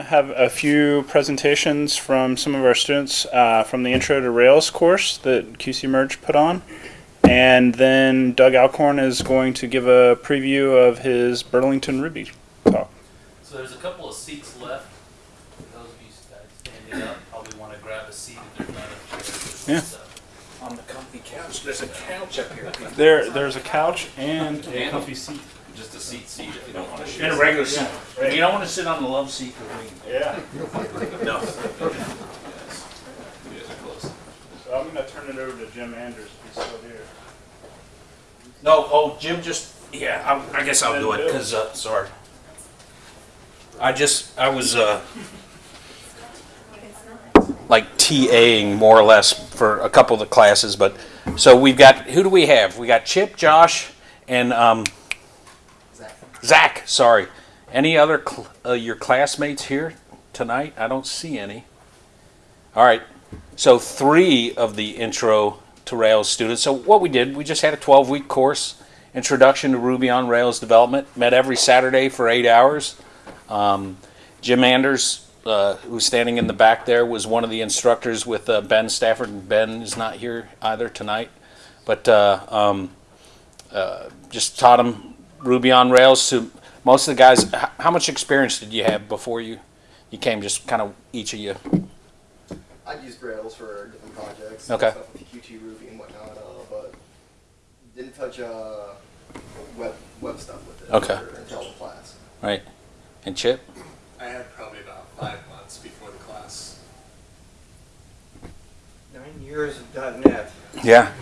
to have a few presentations from some of our students uh, from the Intro to Rails course that QC Merge put on. And then Doug Alcorn is going to give a preview of his Burlington Ruby talk. So there's a couple of seats left. For those of you standing up, probably want to grab a seat if there's not a chair. Yeah. So- On the comfy couch, there's a couch up here. There, there's a couch and a comfy seat. Just a seat seat if you don't want to share. In a regular seat. You don't wanna sit on the love seat with me. Yeah. No. You guys are close. So I'm going to turn it over to Jim Andrews if he's still here. No, oh, Jim just, yeah, I, I guess I'll do it, cause, uh, sorry. I just, I was, uh, like TAing more or less for a couple of the classes, but, so we've got, who do we have? We got Chip, Josh, and, um, Zach, sorry. Any other, cl- uh, your classmates here tonight? I don't see any. All right, so three of the intro to Rails students. So what we did, we just had a 12-week course, Introduction to Ruby on Rails Development. Met every Saturday for eight hours. Um, Jim Anders, uh, who's standing in the back there, was one of the instructors with uh, Ben Stafford. And Ben is not here either tonight, but uh, um, uh, just taught him Ruby on Rails to most of the guys. How much experience did you have before you you came? Just kind of each of you. I've used Rails for different projects. Okay. Stuff with Qt Ruby and whatnot, uh, but didn't touch uh, web web stuff with it. Okay. for- Until the class. Right. And Chip? I had probably about five months before the class. Nine years of .NET. Yeah.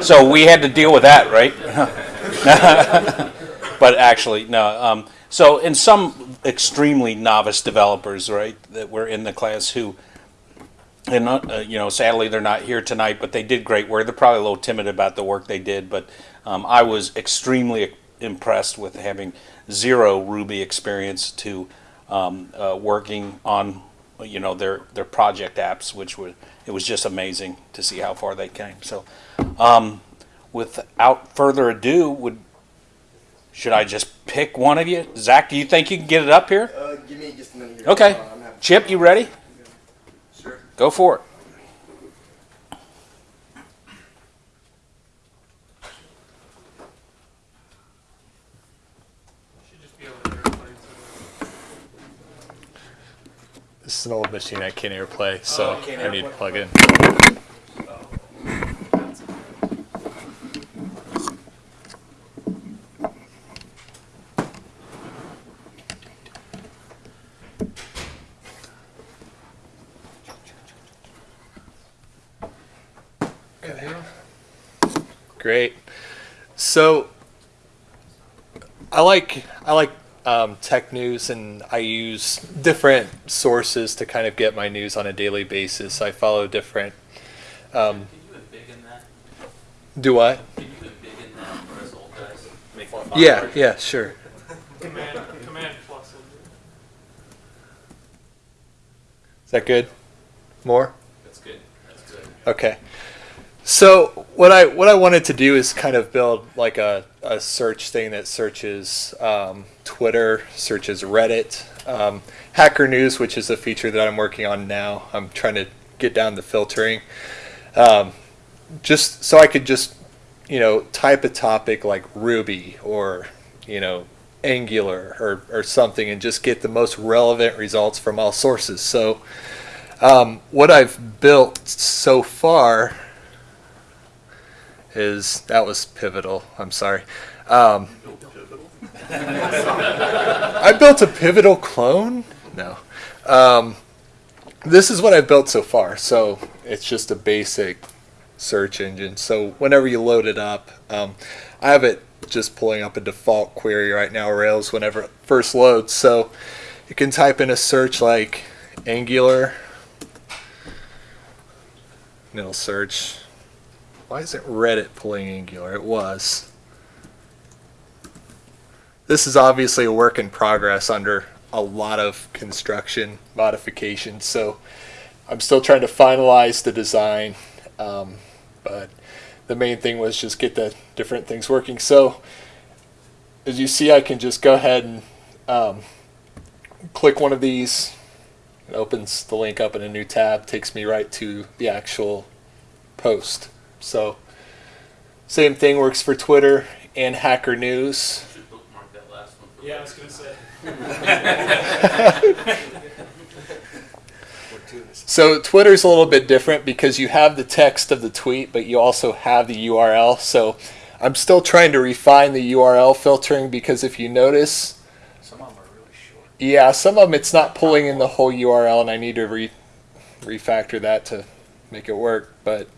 So we had to deal with that, right? but actually, no. Um, so, in some extremely novice developers, right, that were in the class who, and not, uh, you know, sadly they're not here tonight, but they did great work. They're probably a little timid about the work they did, but um, I was extremely impressed with having zero Ruby experience to um, uh, working on, you know, their their project apps, which were it was just amazing to see how far they came. So, um, without further ado, would should I just pick one of you? Zach, do you think you can get it up here? Uh, give me just a minute here. Okay. Uh, Chip, you ready? Sure. Go for it. Should just be over there. according to This is an old machine I can't airplay, so Oh, can't I need to plug in. the- that's- Great. So I like I like um, tech news, and I use different sources to kind of get my news on a daily basis. I follow different. Um, Can you embiggen that? do what? Can you embiggen that for us old guys? Make it Yeah, font yeah, sure. Command, command plus. Is that good? More? That's good. That's good. Okay. So what I what I wanted to do is kind of build like a, a search thing that searches um, Twitter, searches Reddit, um, Hacker News, which is a feature that I'm working on now. I'm trying to get down the filtering, um, just so I could just you know type a topic like Ruby or you know Angular or or something and just get the most relevant results from all sources. So um, what I've built so far is that was pivotal. I'm sorry. Um, I built a pivotal clone. No, um, this is what I've built so far. So it's just a basic search engine. So whenever you load it up, um, I have it just pulling up a default query right now, Rails, whenever it first loads. So you can type in a search like Angular, and it'll search. Why isn't Reddit pulling Angular? It was. This is obviously a work in progress under a lot of construction modifications, so I'm still trying to finalize the design. Um, but the main thing was just get the different things working. So as you see, I can just go ahead and um, click one of these, it opens the link up in a new tab, takes me right to the actual post. So, same thing works for Twitter and Hacker News. Bookmark that last one. Yeah, I was gonna say. So Twitter's a little bit different because you have the text of the tweet, but you also have the URL. So I'm still trying to refine the URL filtering because if you notice, Some of them are really short. yeah, some of them it's not pulling in the whole URL, and I need to re- refactor that to make it work. But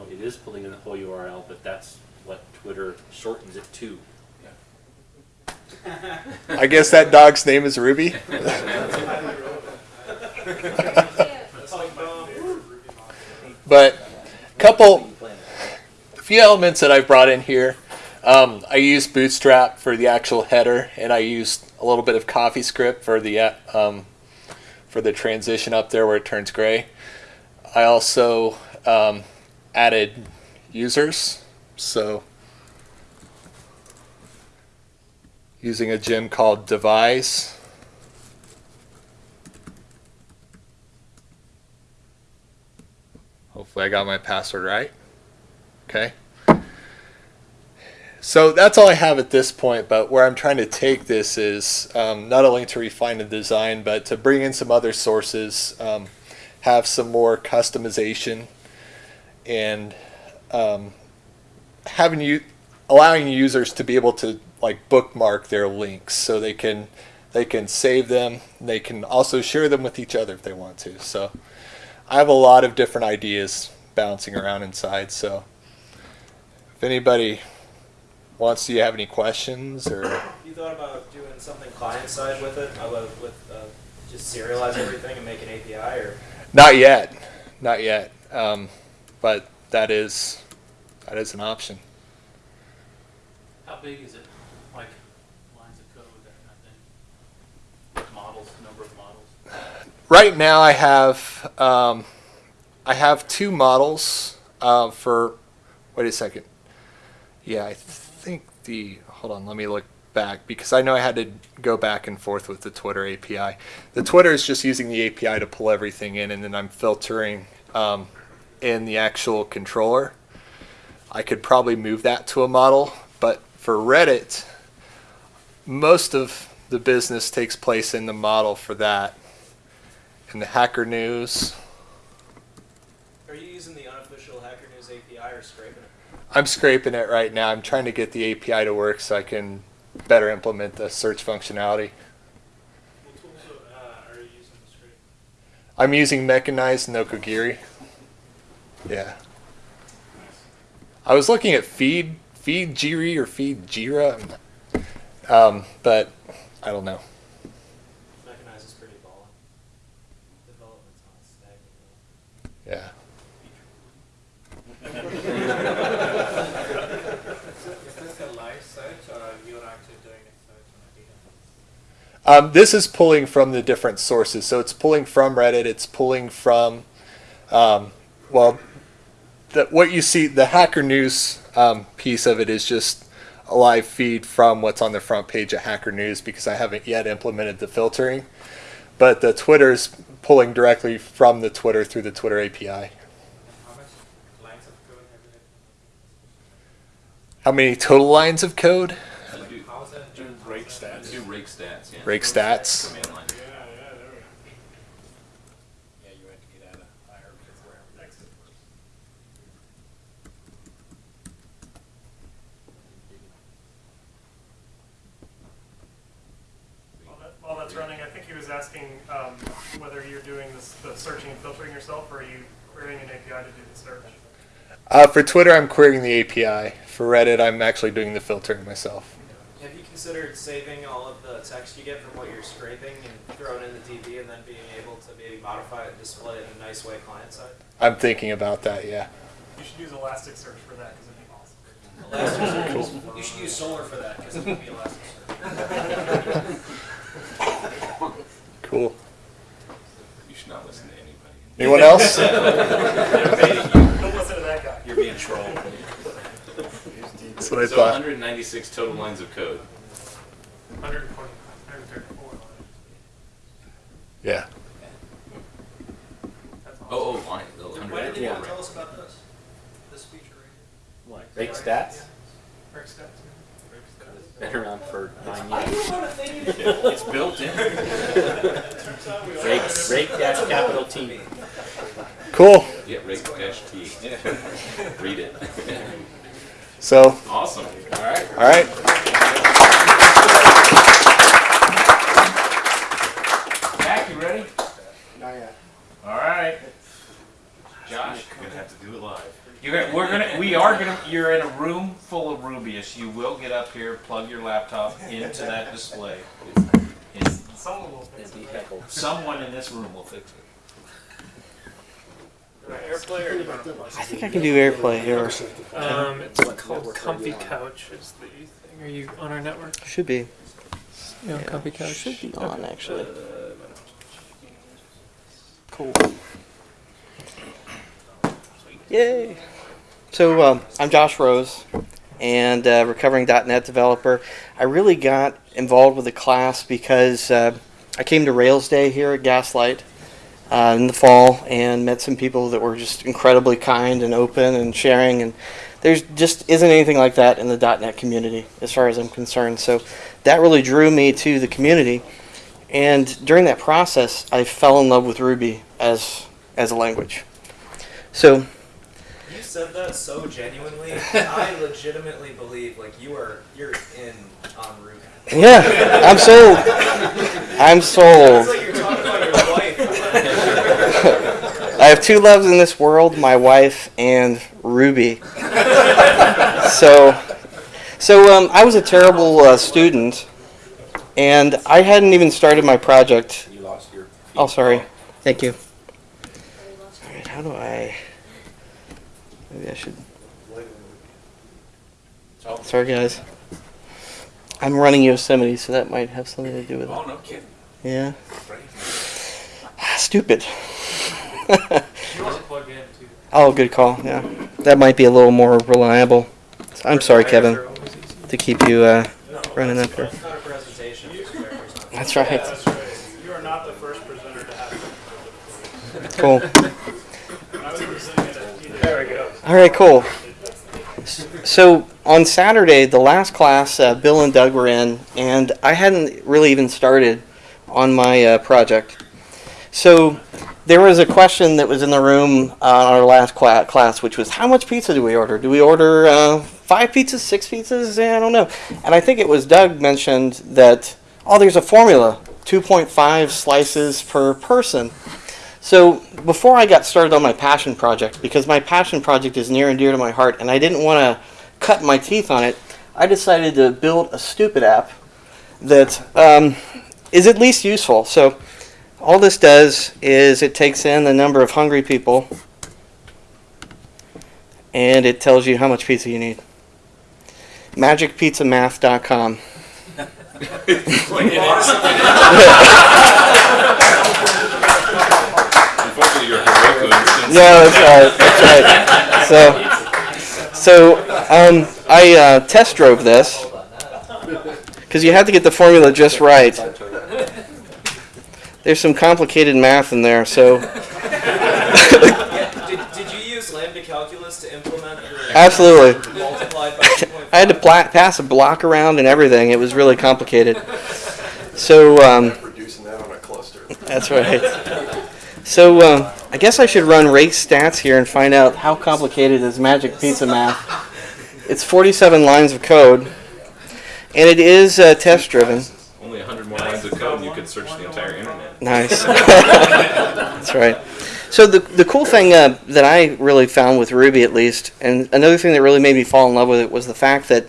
No, it is pulling in the whole URL, but that's what Twitter shortens it to. I guess that dog's name is Ruby. But a couple, a few elements that I've brought in here. Um, I used Bootstrap for the actual header, and I used a little bit of CoffeeScript for the uh, um, for the transition up there where it turns gray. I also um, added users, so using a gem called devise. Hopefully, I got my password right. Okay. So that's all I have at this point, but where I'm trying to take this is um, not only to refine the design, but to bring in some other sources, um, have some more customization, and um, having you allowing users to be able to like bookmark their links so they can they can save them. They can also share them with each other if they want to. So I have a lot of different ideas bouncing around inside. So if anybody wants to have any questions or You thought about doing something client side with it, with uh, just serialize everything and make an API, or not yet, not yet. Um, but that is that is an option. How big is it? Like lines of code, that kind of thing? Models, number of models? Right now, I have um, I have two models uh, for. Wait a second. Yeah, I think the. Hold on, let me look back because I know I had to go back and forth with the Twitter API. The Twitter is just using the API to pull everything in, and then I'm filtering um, in the actual controller. I could probably move that to a model, but for Reddit, most of the business takes place in the model for that. And the Hacker News, are you using the unofficial Hacker News API or scraping it? I'm scraping it right now. I'm trying to get the API to work so I can better implement the search functionality. What tools uh, are you using to scrape? I'm using Mechanized Nokogiri. Yeah. I was looking at Feed Feed Jiri or Feedjira, um, but I don't know. Mechanize is pretty balling. Development's not stagnant. Yeah. Is this a live search or you're actually doing a search on a database? Um, this is pulling from the different sources. So it's pulling from Reddit. It's pulling from, um, well, the, what you see, the Hacker News um, piece of it is just a live feed from what's on the front page of Hacker News because I haven't yet implemented the filtering. But the Twitter's pulling directly from the Twitter through the Twitter API. How much lines of code have you written? How many total lines of code? How is? Do rake stats. Do rake stats, yeah. Rake stats. Command line. Yeah, you had to get out of higher because where exit was. While, that, while that's running, I think he was asking um, whether you're doing this, the searching and filtering yourself, or are you querying an API to do the search? Uh, for Twitter, I'm querying the API. For Reddit, I'm actually doing the filtering myself. Have you considered saving all of the text you get from what you're scraping and throwing in the DB and then being able to maybe modify it and display it in a nice way client side? I'm thinking about that, yeah. You should use Elasticsearch for that because it'd be awesome. Elasticsearch. You should use Solr for that because it would be Elasticsearch. Cool. You should not listen to anybody. Anyone else? Don't listen to that guy. You're being trolled. That's what I So thought. 196 total lines of code. 140, 134. Yeah. Oh, oh, line. Why did 100. you tell us about this? This feature right Rake stats, Rick stats. Been around for nine years. didn't want to think you did. It's built in. Rake, rake dash capital T. Cool. Yeah, rake dash T. Read it. So, Awesome. All right. all right. Jack, you ready? Not yet. All right. Josh, You're gonna have to do it live. You're gonna, we're gonna, we are gonna, you're in a room full of Rubyists. You will get up here, plug your laptop into that display. And Someone will fix it. be someone in this room will fix it. Airplay or do you want to? I think I can do AirPlay here. Um, it's called Comfy Couch is the thing. Are you on our network? Should be. You on Comfy Couch? Should be on actually. Cool. Yay! So um, I'm Josh Rose, and uh, recovering .NET developer. I really got involved with the class because uh, I came to Rails Day here at Gaslight uh, in the fall and met some people that were just incredibly kind and open and sharing and there's just isn't anything like that in the .NET community as far as I'm concerned. So that really drew me to the community. And during that process, I fell in love with Ruby as as a language. So said that so genuinely. I legitimately believe like you are you're in on Ruby. yeah, I'm sold. I'm sold. like you're talking about your wife. I have two loves in this world: my wife and Ruby. So, so um, I was a terrible uh, student, and I hadn't even started my project You lost your. Oh, sorry. Thank you. All right, how do I? Maybe I should. Sorry, guys. I'm running Yosemite, so that might have something to do with it. Oh, no kidding. Yeah. Stupid. You want to plug in too. oh, good call. Yeah, that might be a little more reliable. I'm sorry, Kevin, They're always easy. to keep you uh, running that's up here. It's not a presentation. It's a representation. That's right. That's right. You are not the first presenter to have it. Cool. All right, cool. So on Saturday, the last class, uh, Bill and Doug were in, and I hadn't really even started on my uh, project. So there was a question that was in the room uh, on our last cla- class, which was, how much pizza do we order? Do we order uh, five pizzas, six pizzas? Yeah, I don't know. And I think it was Doug mentioned that, oh, there's a formula, 2.5 slices per person. So before I got started on my passion project, because my passion project is near and dear to my heart, and I didn't want to cut my teeth on it, I decided to build a stupid app that um, is at least useful. So all this does is it takes in the number of hungry people, and it tells you how much pizza you need. MagicPizzaMath.com. Unfortunately, your Heroku instance. Yeah, that's right. That's right. So, so um, I uh, test drove this because you have to get the formula just right. There's some complicated math in there, so Yeah, did, did you use lambda calculus to implement the absolutely. multiplied by 2.5? I had to pla- pass a block around and everything. It was really complicated. So um, Reducing that on a cluster. that's right. So uh, I guess I should run rake stats here and find out how complicated is Magic Pizza Math. It's 47 lines of code, and it is uh, test driven. Only 100 more lines of code and you could search the entire internet. Nice. That's right. So the the cool thing uh, that I really found with Ruby, at least, and another thing that really made me fall in love with it was the fact that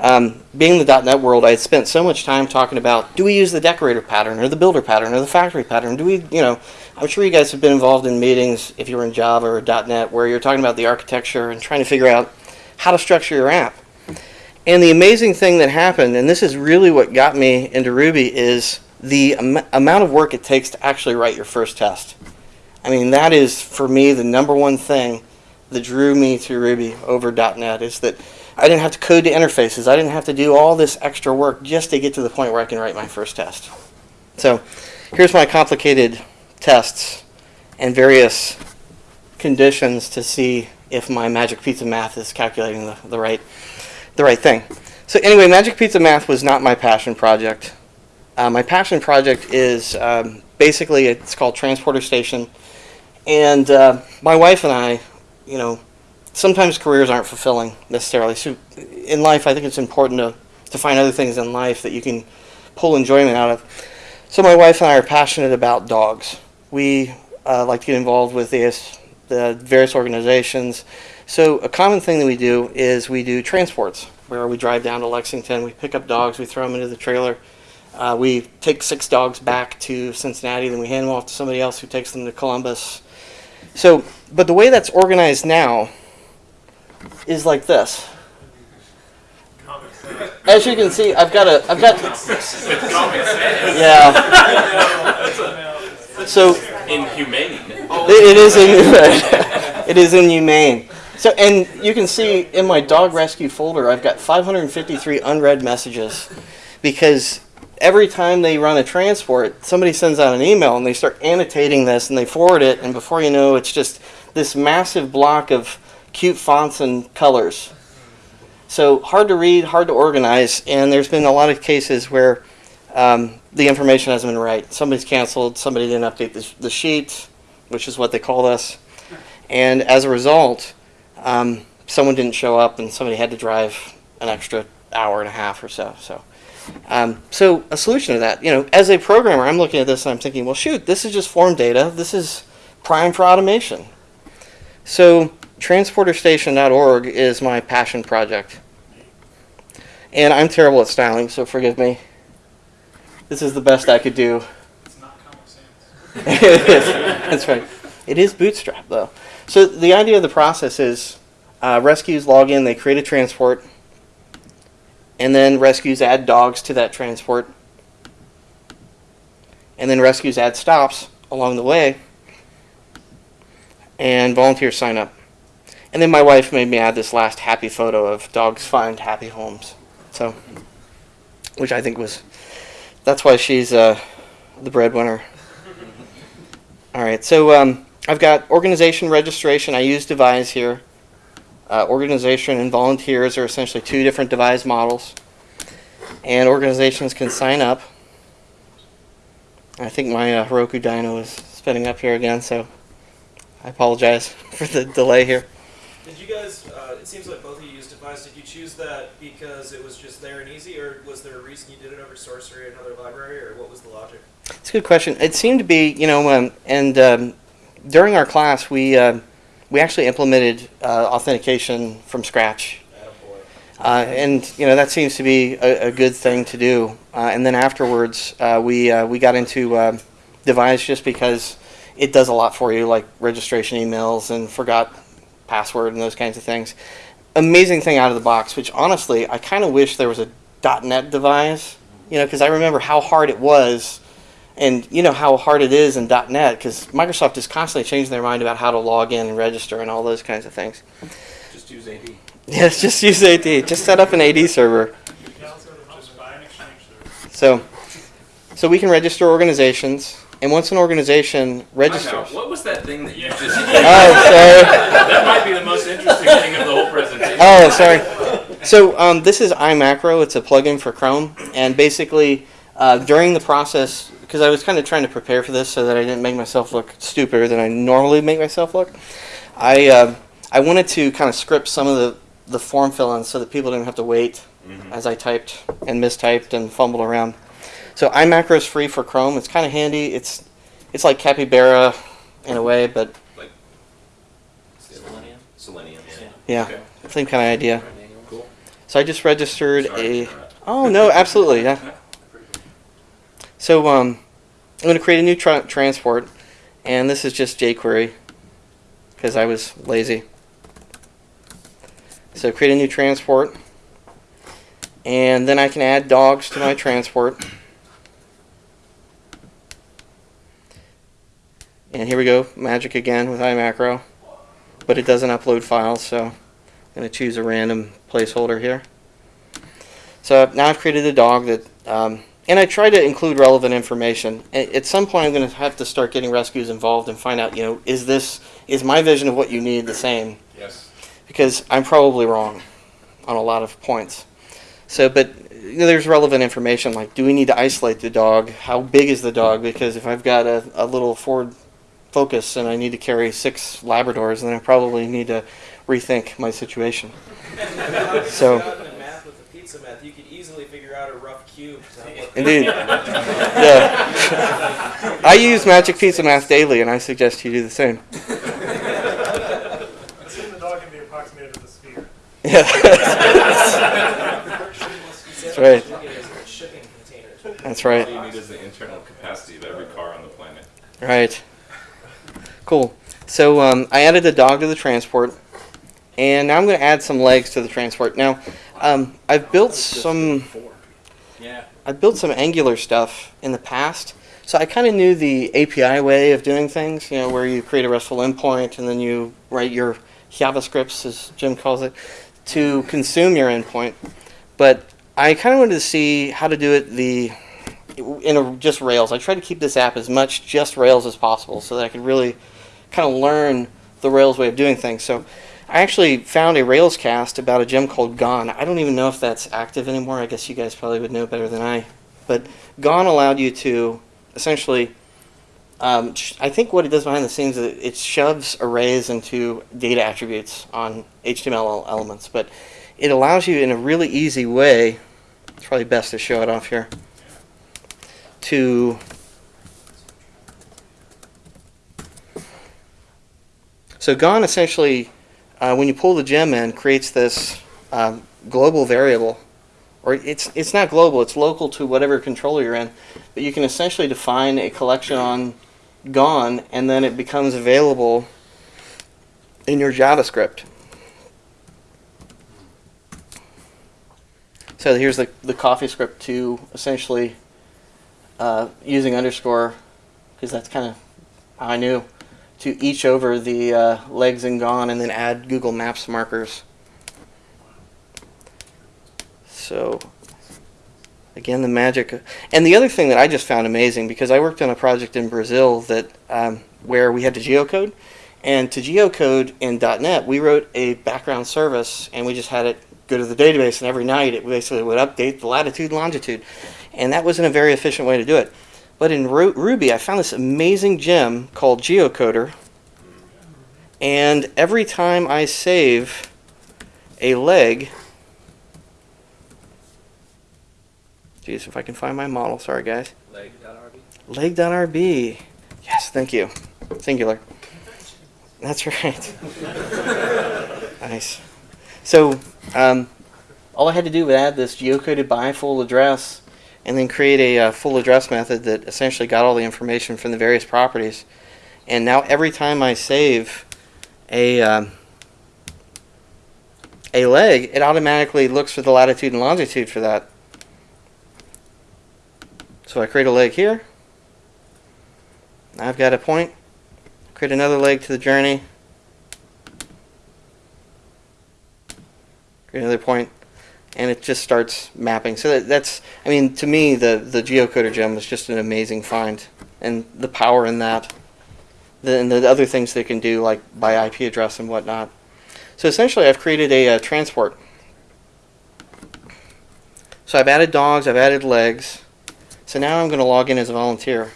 um, being in the .NET world, I had spent so much time talking about do we use the decorator pattern or the builder pattern or the factory pattern? Do we, you know, I'm sure you guys have been involved in meetings if you were in Java or .NET where you're talking about the architecture and trying to figure out how to structure your app. And the amazing thing that happened, and this is really what got me into Ruby, is the am- amount of work it takes to actually write your first test. I mean, that is for me the number one thing that drew me to Ruby over .NET is that I didn't have to code the interfaces. I didn't have to do all this extra work just to get to the point where I can write my first test. So here's my complicated tests and various conditions to see if my Magic Pizza math is calculating the, the right the right thing. So anyway, Magic Pizza Math was not my passion project. Uh, my passion project is um, basically it's called Transporter Station, and uh, my wife and I, you know, sometimes careers aren't fulfilling necessarily. So in life, I think it's important to to find other things in life that you can pull enjoyment out of. So my wife and I are passionate about dogs. We uh, like to get involved with this, the various organizations. So a common thing that we do is we do transports, where we drive down to Lexington, we pick up dogs, we throw them into the trailer. Uh, we take six dogs back to Cincinnati, then we hand them off to somebody else who takes them to Columbus. So, but the way that's organized now is like this. As you can see, I've got a, I've got, yeah. So Inhumane. it is in, it is inhumane. So, and you can see in my dog rescue folder, I've got 553 unread messages because every time they run a transport, somebody sends out an email and they start annotating this and they forward it, and before you know, it's just this massive block of cute fonts and colors. So hard to read, hard to organize, and there's been a lot of cases where um, the information hasn't been right. Somebody's canceled, somebody didn't update the, the sheet, which is what they called us, and as a result, um, someone didn't show up, and somebody had to drive an extra hour and a half or so. So, um, so a solution to that, you know, as a programmer, I'm looking at this and I'm thinking, well, shoot, this is just form data. This is prime for automation. So transporterstation.org is my passion project. And I'm terrible at styling, so forgive me. This is the best I could do. It's not Comic Sans. it is. That's right. It is Bootstrap, though. So the idea of the process is uh, rescues log in, they create a transport, and then rescues add dogs to that transport, and then rescues add stops along the way, and volunteers sign up. And then my wife made me add this last happy photo of dogs find happy homes. So, which I think was, that's why she's uh, the breadwinner. All right, so um, I've got organization registration. I use Devise here. Uh, organization and volunteers are essentially two different Devise models. And organizations can sign up. I think my uh, Heroku Dyno is spinning up here again, so I apologize for the delay here. Did you guys, uh, it seems like both of you used Devise, did you choose that because it was just there and easy, or was there a reason you did it over Sorcery or another library, or what was the logic? It's a good question. It seemed to be, you know, um, and um, during our class, we uh, we actually implemented uh, authentication from scratch, uh, and you know that seems to be a, a good thing to do. Uh, and then afterwards, uh, we uh, we got into um Devise just because it does a lot for you, like registration emails and forgot password and those kinds of things. Amazing thing out of the box, which honestly, I kind of wish there was a .NET Devise, you know, because I remember how hard it was and you know how hard it is in .NET because Microsoft is constantly changing their mind about how to log in and register and all those kinds of things. Just use AD. Yes, just use AD. Just set up an AD server. Just buy an exchange server. So, so we can register organizations, and once an organization registers. What was that thing that you just? oh, sorry. that might be the most interesting thing of the whole presentation. Oh, sorry. So um, this is iMacro. It's a plugin for Chrome, and basically uh, during the process, because I was kind of trying to prepare for this so that I didn't make myself look stupider than I normally make myself look, I uh, I wanted to kind of script some of the the form fill-ins so that people didn't have to wait as I typed and mistyped and fumbled around. So iMacro is free for Chrome. It's kind of handy. It's it's like Capybara in a way, but like Selenium? Selenium. yeah, Okay. same kind of idea. Cool. So I just registered Sorry a. Oh no, absolutely, yeah. So um, I'm going to create a new tra- transport, and this is just jQuery because I was lazy. So create a new transport, and then I can add dogs to my transport. And here we go, magic again with iMacro, but it doesn't upload files, so I'm going to choose a random placeholder here. So now I've created a dog that um, and I try to include relevant information. At some point, I'm going to have to start getting rescues involved and find out, you know, is this is my vision of what you need the same? Yes. Because I'm probably wrong on a lot of points. So, but you know, there's relevant information like, do we need to isolate the dog? How big is the dog? Because if I've got a, a little Ford Focus and I need to carry six Labradors, then I probably need to rethink my situation. So. Math with the pizza meth, you could easily figure out a rough cube. to help with- Indeed. Yeah. I use Magic Pizza Math daily, and I suggest you do the same. Assume the dog can be approximated with a sphere. Yeah. That's right. That's right. All you need is the internal capacity of every car on the planet. Right. Cool. So um, I added the dog to the transport, and now I'm going to add some legs to the transport. Now, um, I've built some. Yeah. I've built some Angular stuff in the past, so I kind of knew the API way of doing things. You know, where you create a RESTful endpoint and then you write your JavaScripts, as Jim calls it, to consume your endpoint. But I kind of wanted to see how to do it the in a, just Rails. I tried to keep this app as much just Rails as possible, so that I could really kind of learn the Rails way of doing things. So I actually found a Railscast about a gem called Gon. I don't even know if that's active anymore. I guess you guys probably would know better than I. But Gon allowed you to essentially, um, I think what it does behind the scenes is it shoves arrays into data attributes on HTML elements. But it allows you in a really easy way, it's probably best to show it off here, to So Gon essentially, uh, when you pull the gem in, creates this um, global variable, or it's it's not global; it's local to whatever controller you're in. But you can essentially define a collection on Gon, and then it becomes available in your JavaScript. So here's the the coffee script to essentially uh, using underscore, because that's kind of how I knew to each over the uh, legs and gon and then add Google Maps markers. So again, the magic. And the other thing that I just found amazing because I worked on a project in Brazil that um, where we had to geocode, and to geocode in .NET we wrote a background service and we just had it go to the database and every night it basically would update the latitude longitude, and that wasn't a very efficient way to do it. But in Ru- Ruby, I found this amazing gem called Geocoder. And every time I save a leg, geez, if I can find my model, sorry guys. Leg.rb. Leg.rb. Yes, thank you. Singular. That's right. nice. So, um, all I had to do was add this geocoded by full address and then create a uh, full address method that essentially got all the information from the various properties. And now every time I save a um, a leg, it automatically looks for the latitude and longitude for that. So I create a leg here. I've got a point. Create another leg to the journey. Create another point and it just starts mapping. So that, that's, I mean, to me, the the geocoder gem was just an amazing find, and the power in that, the, and the other things they can do like by IP address and whatnot. So essentially, I've created a, uh transport. So I've added dogs, I've added legs. So now I'm going to log in as a volunteer.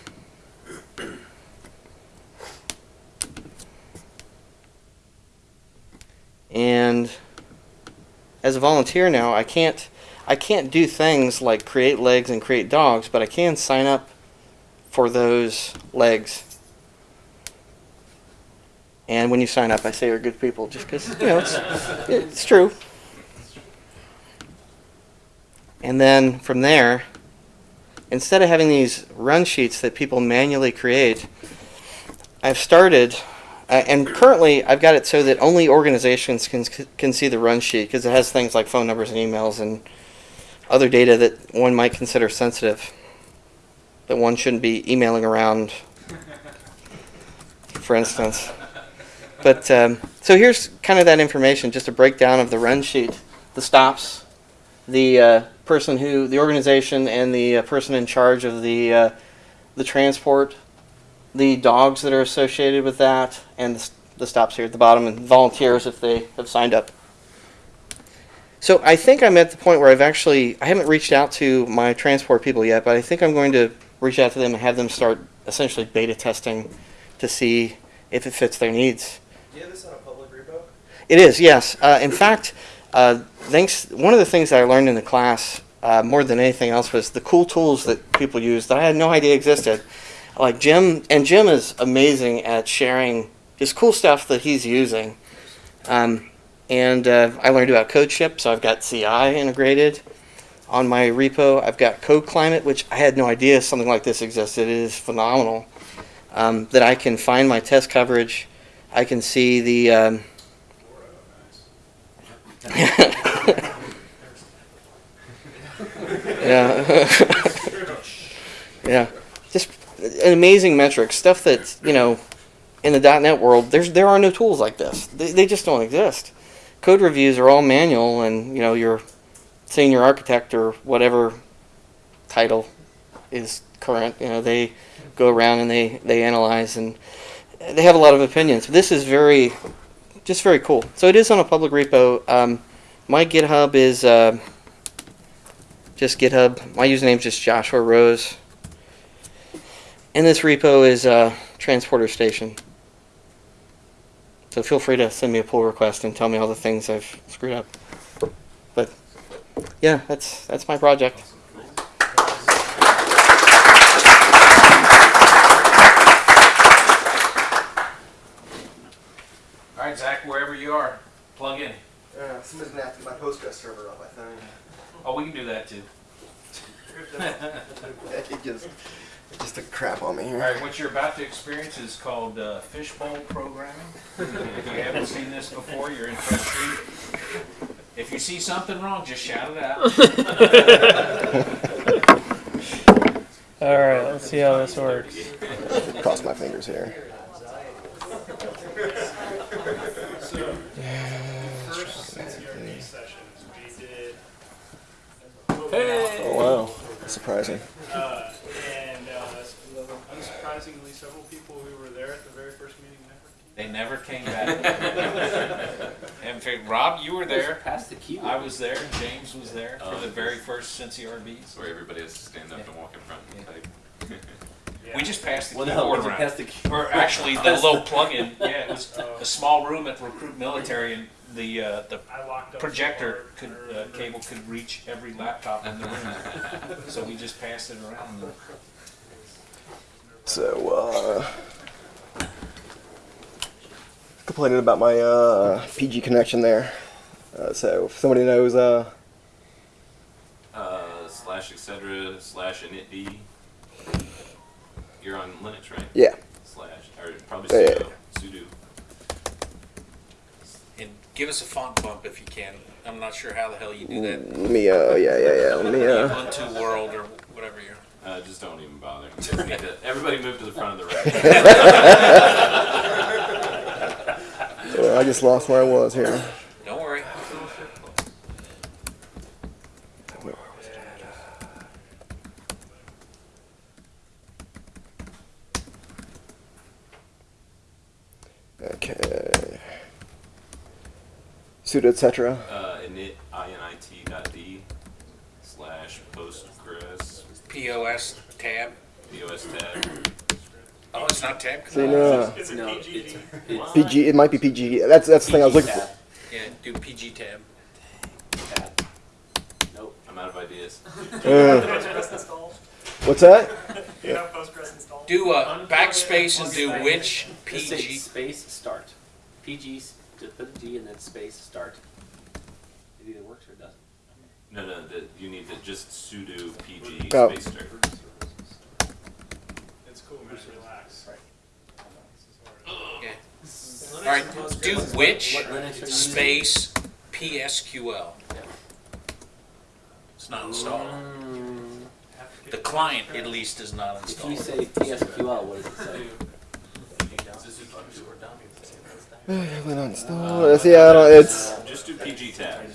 And as a volunteer now, I can't I can't do things like create legs and create dogs, but I can sign up for those legs. And when you sign up, I say you're good people, just because you know it's it's true. And then from there, instead of having these run sheets that people manually create, I've started uh, and currently, I've got it so that only organizations can can see the run sheet because it has things like phone numbers and emails and other data that one might consider sensitive that one shouldn't be emailing around, for instance. But um, so here's kind of that information, just a breakdown of the run sheet, the stops, the uh, person who, the organization and the uh, person in charge of the uh, the transport, the dogs that are associated with that, and the, the stops here at the bottom, and volunteers if they have signed up. So I think I'm at the point where I've actually I haven't reached out to my transport people yet, but I think I'm going to reach out to them and have them start essentially beta testing to see if it fits their needs. Do you have this on a public repo? It is, yes. Uh, in fact, uh, thanks. One of the things that I learned in the class, uh, more than anything else, was the cool tools that people use that I had no idea existed. Like Jim, and Jim is amazing at sharing just cool stuff that he's using. Um, and uh, I learned about CodeShip, so I've got CI integrated on my repo. I've got Code Climate, which I had no idea something like this existed. It is phenomenal. Um, that I can find my test coverage. I can see the um, yeah. yeah. An amazing metric. Stuff that, you know, in the .NET world, there's there are no tools like this. They, they just don't exist. Code reviews are all manual and, you know, your senior architect or whatever title is current, you know, they go around and they, they analyze and they have a lot of opinions. This is very just very cool. So it is on a public repo. Um, my GitHub is uh, just GitHub. My username is just Joshua Rose. And this repo is uh, Transporter Station. So feel free to send me a pull request and tell me all the things I've screwed up. But yeah, that's that's my project. All right, Zach, wherever you are, plug in. Yeah, somebody's gonna have to get my Postgres server up, I think. Oh, we can do that too. it just, it just took crap on me All here. right, what you're about to experience is called uh, fishbowl programming. if you haven't seen this before, you're in for a treat. If you see something wrong, just shout it out. All right, let's see how this works. Cross my fingers here. First CRD sessions, we did. Oh wow, That's surprising. Uh, and uh, unsurprisingly, several people who were there at the very first meeting never They never came back. In fact, Rob, you were there. Pass the key. I was there. James was there for the very first Cincy RBs. Where everybody has to stand up and walk in front and type. We just passed the Well, no, keyboard we around. passed the key- Or actually, the little plug-in. Yeah, it was a small room at the Recruit Military, and the uh, the I locked up. projector the could board, uh, cable could reach every laptop in the room. so we just passed it around. So, uh, complaining about my uh, PG connection there. Uh, so, if somebody knows, uh, Uh, slash etc slash initd. You're on Linux, right? yeah, Slash or probably Yeah, yeah, sudo. sudo. And give us a font bump if you can. I'm not sure how the hell you do that. let me, uh, yeah, yeah, yeah, let me, uh, Ubuntu World or whatever you're. Uh, just don't even bother. Just need to- everybody move to the front of the room. well, I just lost where I was here. Don't worry. Where was it at? Okay. Sudo etc. uh, init init dot d slash postgres POS tab. pos tab. Oh, it's not tab. See, no, Is it No, PG? it's, it's PG. It might be PG. That's that's the thing I was looking for. Yeah, do PG tab. tab. Nope. I'm out of ideas. Uh, what's that? Do you have Postgres installed? Do uh, backspace and do which PG. space start. PG, s- just put a G and then space start. It either works or it doesn't. No, no, the, you need to just sudo pg Oh. space start. It's cool, man, relax. Yeah. All right, do which What Linux are you using? space PSQL. It's not installed. The client, at least, is not If you installed. say PSQL, what does it say? We're not installed. See, I don't. It's Just do pg tab.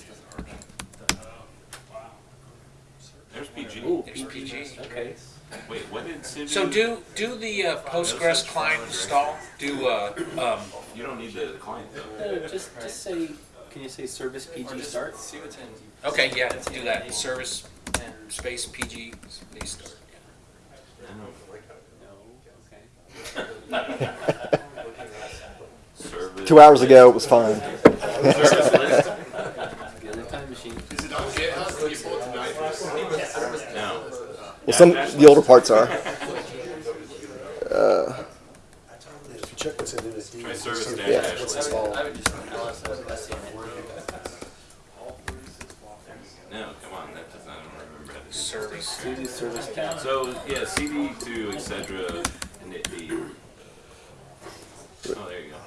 There's PG. Okay. Wait, what did Cindy? So do do the uh, Postgres client install. Do uh, um, You don't need the client though. No, just just say. Can you say service PG start? See what's in. okay, yeah, do that. Service space PG space start. No. Okay. Service. Two hours ago, it was fine. Service list. Get in the time machine. Is it on GitHub? Can you pull tonight? No. Well, some the older parts are. Uh, Check what's in it. Try service dash Yeah. dash What's list. installed. I would just SCMA. No, come on, that does not remember how to do Service. CD service tab. So yeah, CD to etc. and it the. Oh, there you go.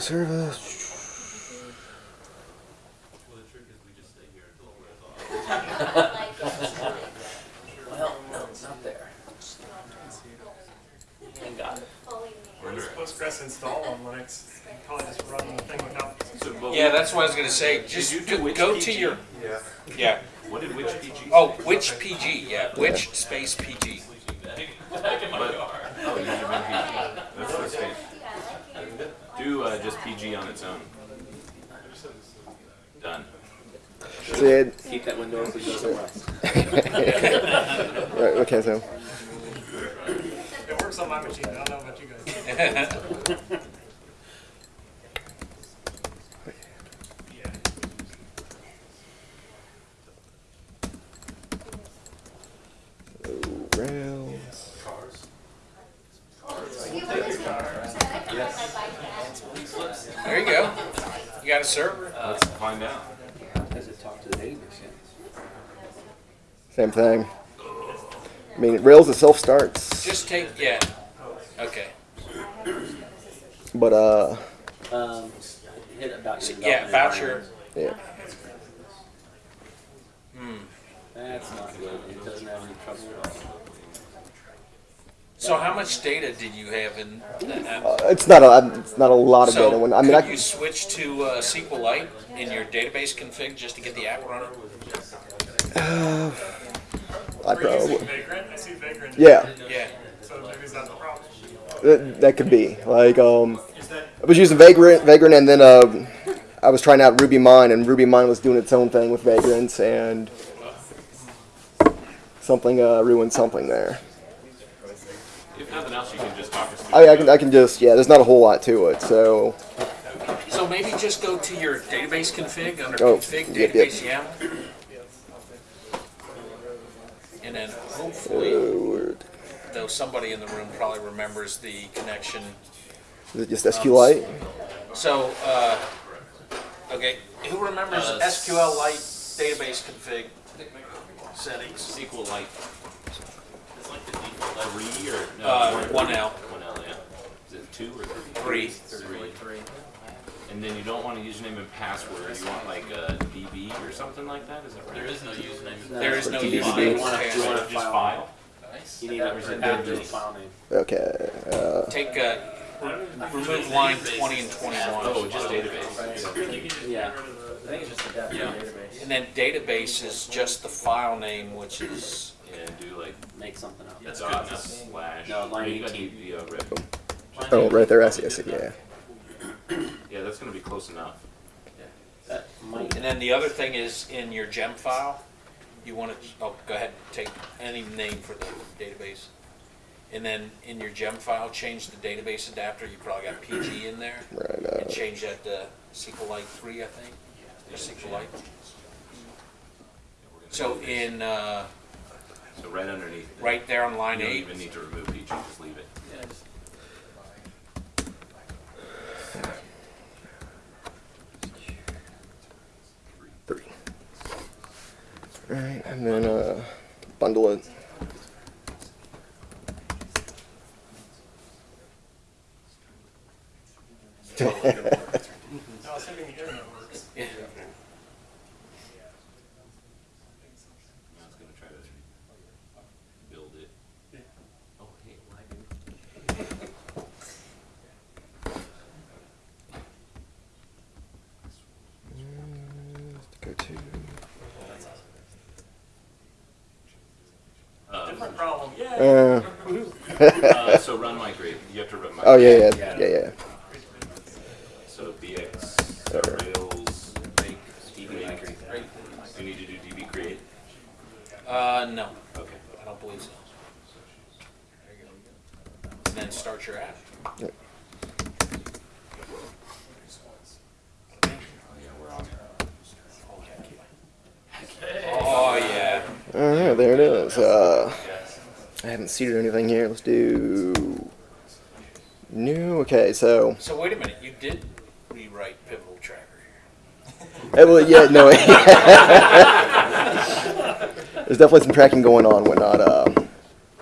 service. Well, the trick is we just stay here until it wears off. Well, no, it's not there. I got it. Where's Postgres install on Linux? You Probably just run the thing without. So, but Yeah, that's what I was gonna say. Just you do go- which go to your Yeah. yeah. What did which PG? Oh, which PG? Yeah, which space PG? Back in my But- car. Oh, you should PG. That's the state. Do uh, just PG on its own. Done. Sid. Keep that window open. Go somewhere else. Right. Okay. So. It works on my machine. I don't know about you guys. Rails. There you go. You got a server. Let's find out. Does it talk to the database yet? Same thing. I mean, it Rails itself starts, Just take yeah. Okay. but uh, Um, hit about your Yeah, voucher. yeah. Hmm. That's not good. It doesn't have any trouble at all. So how much data did you have in that? Uh, it's not a it's not a lot of so data. When I mean, could I you switch to uh, SQLite in your database config just to get the app running? uh, I We're using probably Vagrant. I see Vagrant. yeah. Yeah. So maybe is that the problem? That, that could be like um, I was using Vagrant, Vagrant, and then uh, I was trying out RubyMine, and RubyMine was doing its own thing with Vagrant, and something uh, ruined something there. If nothing else, you can just talk us through. I, I can I can just yeah. There's not a whole lot to it, so So maybe just go to your database config under Oh, config yep, yep. database YAML. And then hopefully, uh, though somebody in the room probably remembers the connection. is it just SQLite? So, uh, okay, who remembers Uh, SQLite database config settings? SQLite. It's like the default three or no? Uh, one- 1L. One L, yeah. Is it two or three? Three. Three. And then you don't want a username and password. You want like a DB or something like that. Is that right? There is no username. No, There is but no you need- username. You want Yeah. to want Just a file. file. Nice. You need a individual file name. Okay. Uh, Take, uh, remove line 20 and 21. Oh, just database. Yeah. I think it's just a data Yeah. database. And then database is just the file name, which is, Yeah, do like Make something up. that's good enough. Slash. No, line You gotta 18. do the, uh, oh, right there. I see. I see. Yeah. Yeah, that's gonna be close enough. That might. and then the other thing is in your gem file, you want to, oh, go ahead, and take any name for the database. And then in your gem file, change the database adapter, you probably got PG in there. Right. And Uh, change that to SQLite three, I think, or SQLite. So in, uh, So right underneath. it. right there on line You don't eight, even need to remove PG. Just leave it. Yeah, just- three. Right, and then uh, bundle it. I was thinking the internet works. yeah. I was gonna try to build it. Oh, hey, lagging. Go to. Uh, Uh, so run migrate. You have to run migrate. oh yeah, yeah, yeah, yeah. So BX, Alright. Rails, make, DB migrate. Right. Do you need to do DB create? Uh, no, Okay. I don't believe so. There you go. And then start your app. Yep. Yeah, we're on. Oh, yeah. All right, there it is. Uh, I haven't seeded anything here. Let's do new. Okay, so So wait a minute, you did rewrite Pivotal Tracker here. Eh, well, yeah, no. There's definitely some tracking going on, and whatnot. Uh,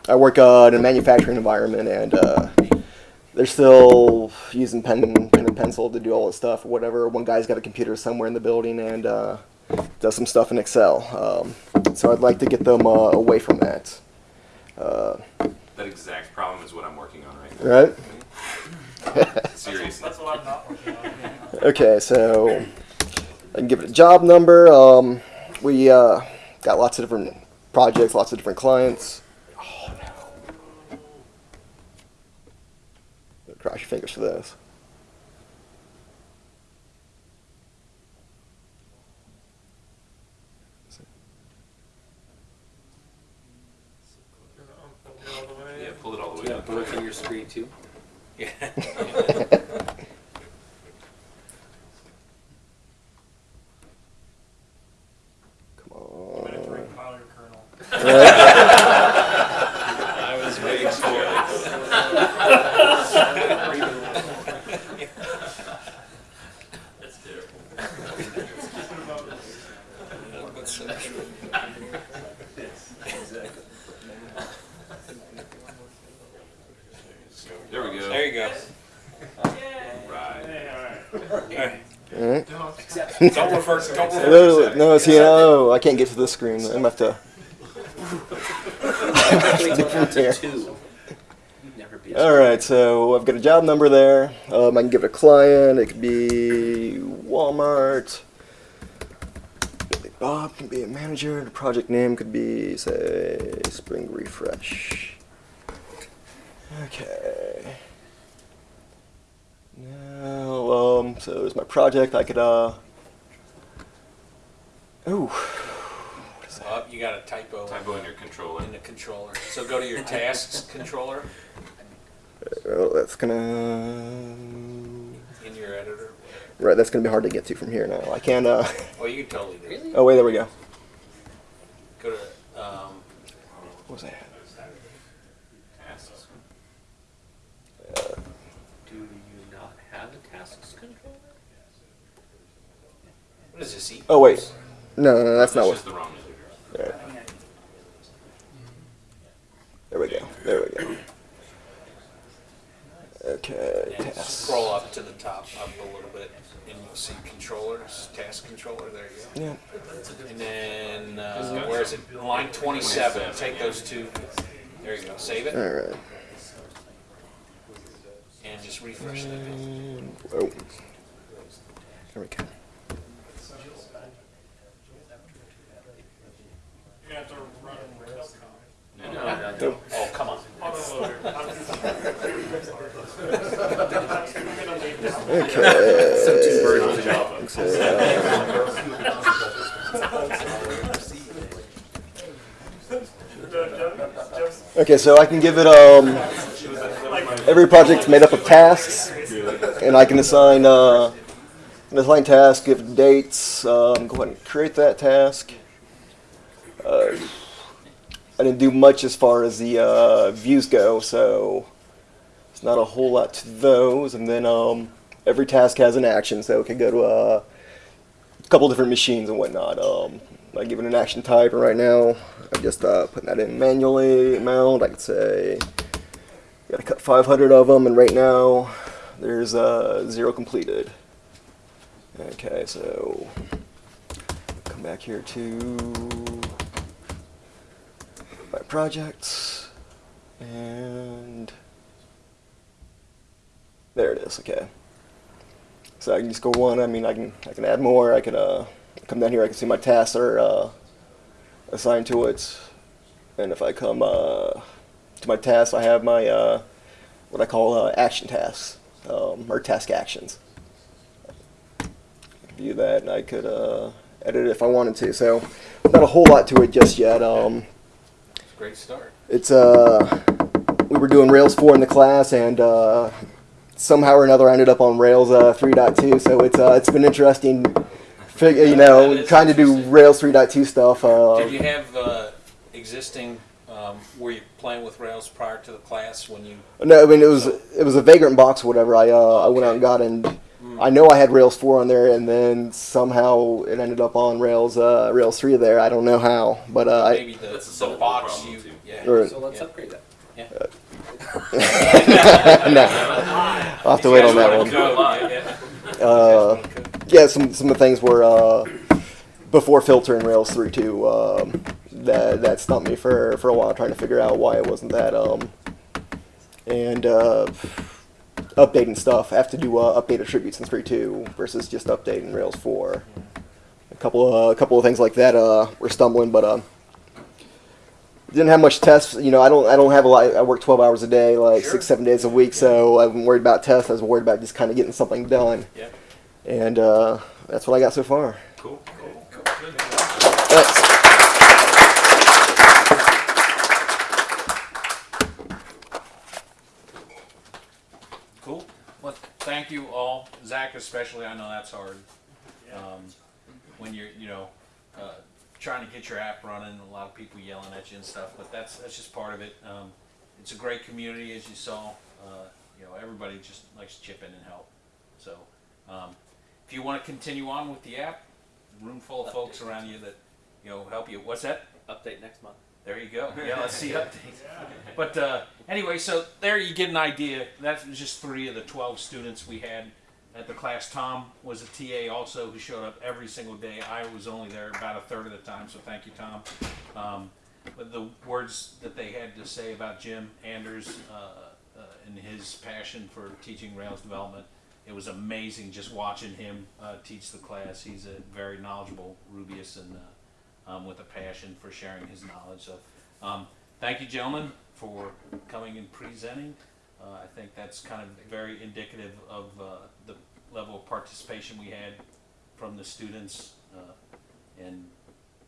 I work uh, in a manufacturing environment, and uh, they're still using pen, pen and pencil to do all this stuff or whatever. One guy's got a computer somewhere in the building and uh, does some stuff in Excel. Um, so I'd like to get them uh, away from that. Uh, That exact problem is what I'm working on right now. right? Seriously. That's what I'm not working on. Okay, so I can give it a job number. Um, we uh, got lots of different projects, lots of different clients. Oh no! Cross your fingers for this. All the way. Yeah, pull it all the way Yeah, up. both on your screen too. Yeah. Come I'm gonna have to on. recompile your kernel. I was waiting for That's terrible. There we go. There you go. Right. All right. Don't refer, don't refer. No, no, see, no, I can't get to this screen. I'm gonna have to. Wait till Different after here. two. Never be. All right, so I've got a job number there. Um, I can give it a client. It could be Walmart. Billy Bob can be a manager. The project name could be, say, Spring Refresh. Okay. Now, um, so there's my project. I could, uh. Ooh. What is that? Oh, you got a typo Typo in your controller. in the controller. So go to your tasks controller Oh, that's gonna. in your editor. Right, that's gonna be hard to get to from here now. I can't, uh. Oh, you can totally do it. Oh, wait, there we go. Go to, um, What was that? Tasks. Do you not have a tasks controller? what is this? E- Oh, wait. No, no, that's not That's what. just the wrong editor. Right. There we go. There we go. Okay, And tasks. scroll up to the top up a little bit, and you'll see controllers, task controller. There you go. Yeah. And then uh, where is it? Line 27. Take those two. There you go. Save it All right. and just refresh that. And, oh. There we go. You're gonna have to run Rails. No, No, no. no, no. Oh, come on. Autoloader. I'm gonna leave this. Okay. So two birds with a Java. So, okay, so I can give it um. Every project's made up of tasks, and I can assign uh, an assign task, give dates. Um, go ahead and create that task. Uh, I didn't do much as far as the uh, views go, so it's not a whole lot to those. And then um, every task has an action, so it can go to uh, a couple different machines and whatnot. Um, I give it an action type, and right now I'm just uh, putting that in manually. Amount, I could say, got to cut 500 of them, and right now there's uh, zero completed. Okay, so come back here to projects, and there it is. Okay, so I can just go one. I mean, I can I can add more. I can uh, come down here. I can see my tasks are uh, assigned to it, and if I come uh, to my tasks, I have my uh, what I call uh, action tasks um, or task actions. View that, and I could uh, edit it if I wanted to. So, not a whole lot to it just yet. Um, Great start. it's uh, we were doing Rails four in the class, and uh, somehow or another I ended up on Rails uh, 3.2. So it's uh, it's been interesting. Fig- you know, trying to do. Rails 3.2 stuff. Uh, Did you have uh, existing? Um, were you playing with Rails prior to the class when you? No, I mean it was it was a vagrant box or whatever. I uh, I went out and got and I know I had Rails four on there, and then somehow it ended up on Rails uh, Rails three there. I don't know how, but uh, I, Maybe the, That's a the box problem, you. too. Yeah. Right. So let's Yeah. upgrade that. Yeah. no, I'll have to wait on that one. Uh, yeah, some some of the things were uh, before filtering Rails three too. Um, that that stumped me for for a while, trying to figure out why it wasn't that. Um, and uh, updating stuff. I have to do uh, update attributes in three two versus just updating Rails four. A couple uh, a couple of things like that uh, were stumbling, but uh, didn't have much tests. You know, I don't I don't have a lot. I work twelve hours a day, like six seven days a week. So I wasn't worried about tests. I was worried about just kind of getting something done. Yep. And uh, that's what I got so far. Cool. Thanks. Cool. Well, thank you all, Zach especially. I know that's hard. Um, when you're, you know, uh, trying to get your app running, a lot of people yelling at you and stuff. But that's that's just part of it. Um, it's a great community, as you saw. Uh, you know, everybody just likes to chip in and help. So, um, if you want to continue on with the app, room full of folks around you that, you know, help you. What's that? Update next month. There you go. Yeah, let's see updates. But uh, anyway, so there you get an idea. That was just three of the 12 students we had at the class. Tom was a TA also who showed up every single day. I was only there about a third of the time, so thank you, Tom. Um, but the words that they had to say about Jim Anders uh, uh, and his passion for teaching Rails development, it was amazing just watching him uh, teach the class. He's a very knowledgeable Rubyist and uh, um, with a passion for sharing his knowledge. So, um, thank you, gentlemen, for coming and presenting. Uh, I think that's kind of very indicative of uh, the level of participation we had from the students, uh, and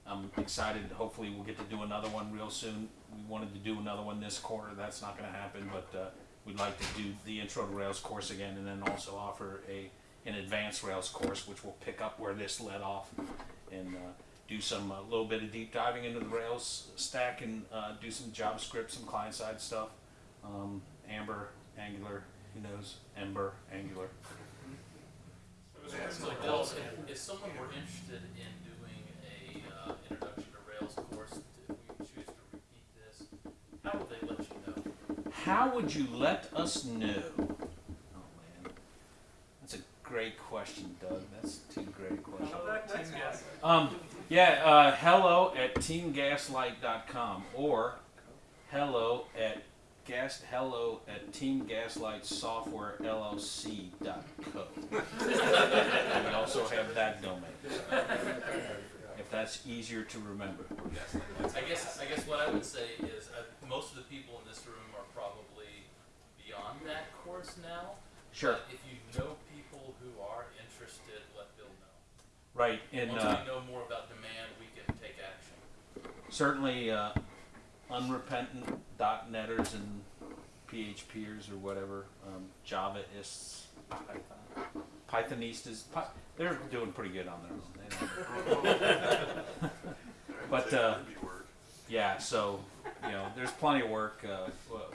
I'm excited. Hopefully, we'll get to do another one real soon. We wanted to do another one this quarter. That's not going to happen, but uh, we'd like to do the Intro to Rails course again, and then also offer a an advanced Rails course, which will pick up where this led off, and uh, do some a little bit of deep diving into the Rails stack, and uh, do some JavaScript, some client side stuff. Um, Amber, Angular, who knows? Ember, Angular. So Bill, if, if someone were interested in doing a, uh, introduction to Rails course, if we choose to repeat this, how would they let you know? How would you let us know? Oh man, that's a great question, Doug. That's too great a question. Next guess. Um, yeah, uh, hello at teamgaslight.com or hello at gas hello at teamgaslightsoftwarellc.co. we also have that domain. If that's easier to remember. I guess, I guess what I would say is, uh, most of the people in this room are probably beyond that course now. Sure. But if you know people who are interested, let Bill know. Right, and Once uh, we know more about demand, we can take action. Certainly uh, unrepentant .netters and PHPers or whatever, um, Javaists, Python, Pythonistas, Py- they're doing pretty good on their own. But uh, yeah, so you know, there's plenty of work. Uh,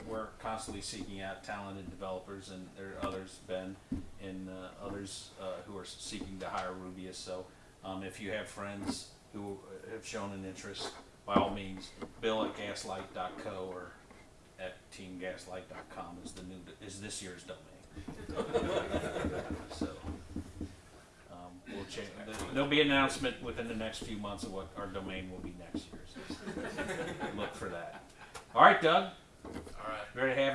we're constantly seeking out talented developers, and there are others, Ben, and uh, others uh, who are seeking to hire Rubyists. So um, if you have friends who have shown an interest, by all means, bill at gaslight.co or at teamgaslight.com is the new is this year's domain. so um, we'll change. There'll be an announcement within the next few months of what our domain will be next year. So look for that. All right, Doug. All right. Ready to have